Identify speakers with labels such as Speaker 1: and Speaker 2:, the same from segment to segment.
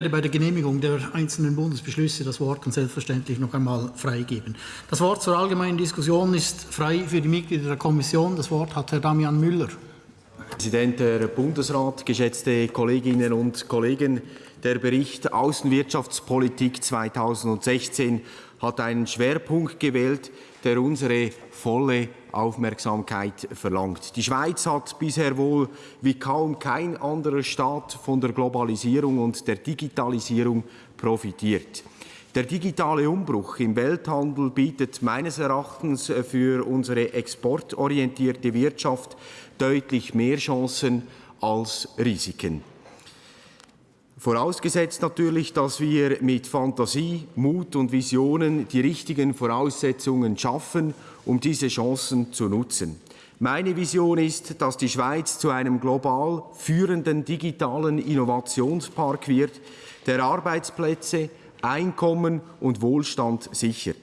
Speaker 1: bei der Genehmigung der einzelnen Bundesbeschlüsse das Wort und selbstverständlich noch einmal freigeben. Das Wort zur allgemeinen Diskussion ist frei für die Mitglieder der Kommission. Das Wort hat Herr Damian Müller.
Speaker 2: Präsident der Bundesrat, geschätzte Kolleginnen und Kollegen, der Bericht Außenwirtschaftspolitik 2016 hat einen Schwerpunkt gewählt, der unsere volle Aufmerksamkeit verlangt. Die Schweiz hat bisher wohl wie kaum kein anderer Staat von der Globalisierung und der Digitalisierung profitiert. Der digitale Umbruch im Welthandel bietet meines Erachtens für unsere exportorientierte Wirtschaft deutlich mehr Chancen als Risiken. Vorausgesetzt natürlich, dass wir mit Fantasie, Mut und Visionen die richtigen Voraussetzungen schaffen, um diese Chancen zu nutzen. Meine Vision ist, dass die Schweiz zu einem global führenden digitalen Innovationspark wird, der Arbeitsplätze, Einkommen und Wohlstand sichert.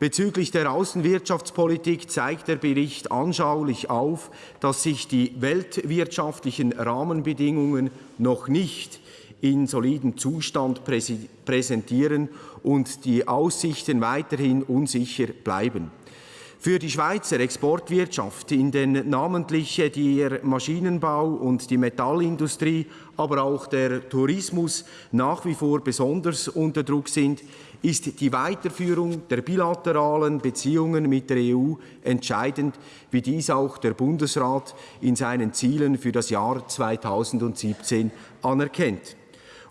Speaker 2: Bezüglich der Außenwirtschaftspolitik zeigt der Bericht anschaulich auf, dass sich die weltwirtschaftlichen Rahmenbedingungen noch nicht in solidem Zustand präsentieren und die Aussichten weiterhin unsicher bleiben. Für die Schweizer Exportwirtschaft, in den namentlich der Maschinenbau und die Metallindustrie, aber auch der Tourismus nach wie vor besonders unter Druck sind, ist die Weiterführung der bilateralen Beziehungen mit der EU entscheidend, wie dies auch der Bundesrat in seinen Zielen für das Jahr 2017 anerkennt.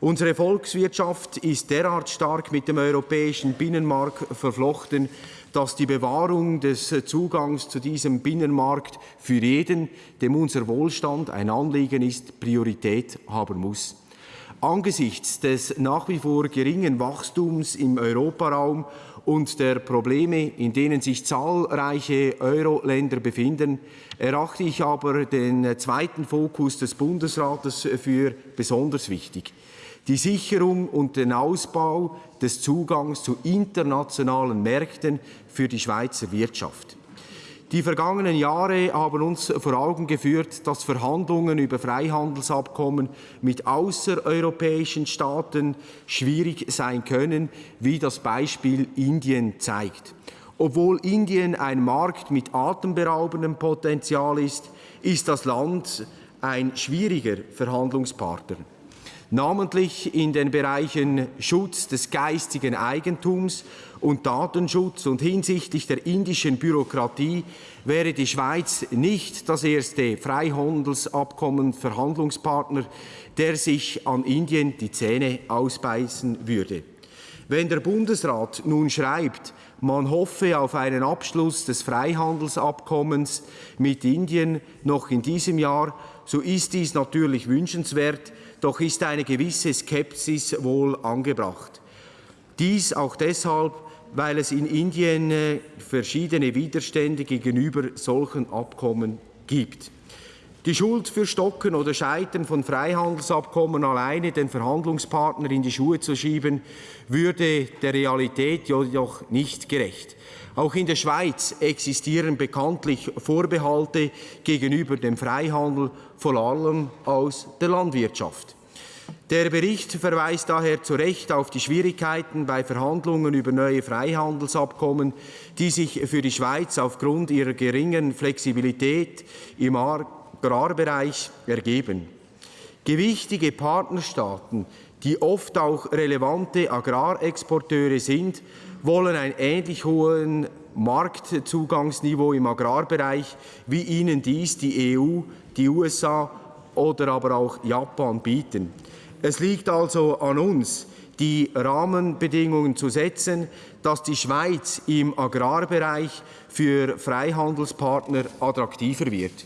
Speaker 2: Unsere Volkswirtschaft ist derart stark mit dem europäischen Binnenmarkt verflochten, dass die Bewahrung des Zugangs zu diesem Binnenmarkt für jeden, dem unser Wohlstand ein Anliegen ist, Priorität haben muss. Angesichts des nach wie vor geringen Wachstums im Europaraum und der Probleme, in denen sich zahlreiche Euro-Länder befinden, erachte ich aber den zweiten Fokus des Bundesrates für besonders wichtig die Sicherung und den Ausbau des Zugangs zu internationalen Märkten für die Schweizer Wirtschaft. Die vergangenen Jahre haben uns vor Augen geführt, dass Verhandlungen über Freihandelsabkommen mit außereuropäischen Staaten schwierig sein können, wie das Beispiel Indien zeigt. Obwohl Indien ein Markt mit atemberaubendem Potenzial ist, ist das Land ein schwieriger Verhandlungspartner namentlich in den Bereichen Schutz des geistigen Eigentums und Datenschutz und hinsichtlich der indischen Bürokratie wäre die Schweiz nicht das erste Freihandelsabkommen-Verhandlungspartner, der sich an Indien die Zähne ausbeißen würde. Wenn der Bundesrat nun schreibt, man hoffe auf einen Abschluss des Freihandelsabkommens mit Indien noch in diesem Jahr, so ist dies natürlich wünschenswert, doch ist eine gewisse Skepsis wohl angebracht. Dies auch deshalb, weil es in Indien äh, verschiedene Widerstände gegenüber solchen Abkommen gibt. Die Schuld für Stocken oder Scheitern von Freihandelsabkommen alleine den Verhandlungspartner in die Schuhe zu schieben, würde der Realität jedoch nicht gerecht. Auch in der Schweiz existieren bekanntlich Vorbehalte gegenüber dem Freihandel, vor allem aus der Landwirtschaft. Der Bericht verweist daher zu Recht auf die Schwierigkeiten bei Verhandlungen über neue Freihandelsabkommen, die sich für die Schweiz aufgrund ihrer geringen Flexibilität im Agrarbereich ergeben. Gewichtige Partnerstaaten, die oft auch relevante Agrarexporteure sind, wollen ein ähnlich hohes Marktzugangsniveau im Agrarbereich, wie ihnen dies die EU, die USA oder aber auch Japan bieten. Es liegt also an uns, die Rahmenbedingungen zu setzen, dass die Schweiz im Agrarbereich für Freihandelspartner attraktiver wird.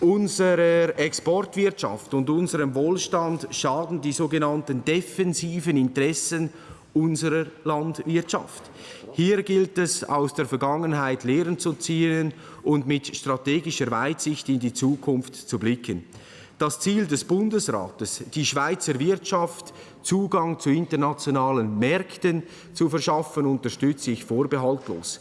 Speaker 2: Unserer Exportwirtschaft und unserem Wohlstand schaden die sogenannten defensiven Interessen unserer Landwirtschaft. Hier gilt es, aus der Vergangenheit Lehren zu ziehen und mit strategischer Weitsicht in die Zukunft zu blicken. Das Ziel des Bundesrates, die Schweizer Wirtschaft Zugang zu internationalen Märkten zu verschaffen, unterstütze ich vorbehaltlos.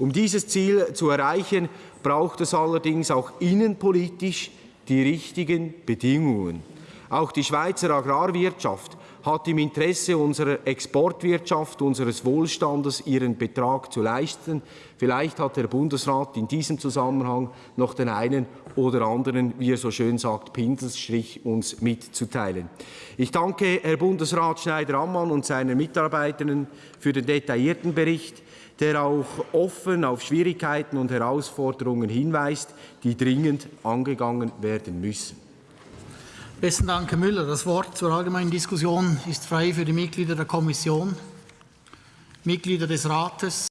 Speaker 2: Um dieses Ziel zu erreichen, braucht es allerdings auch innenpolitisch die richtigen Bedingungen. Auch die Schweizer Agrarwirtschaft hat im Interesse unserer Exportwirtschaft, unseres Wohlstandes ihren Betrag zu leisten. Vielleicht hat der Bundesrat in diesem Zusammenhang noch den einen oder anderen, wie er so schön sagt, Pinselstrich uns mitzuteilen. Ich danke Herr Bundesrat Schneider-Ammann und seinen Mitarbeitenden für den detaillierten Bericht, der auch offen auf Schwierigkeiten und Herausforderungen hinweist, die dringend angegangen werden müssen.
Speaker 1: Besten Dank, Herr Müller. Das Wort zur allgemeinen Diskussion ist frei für die Mitglieder der Kommission, Mitglieder des Rates.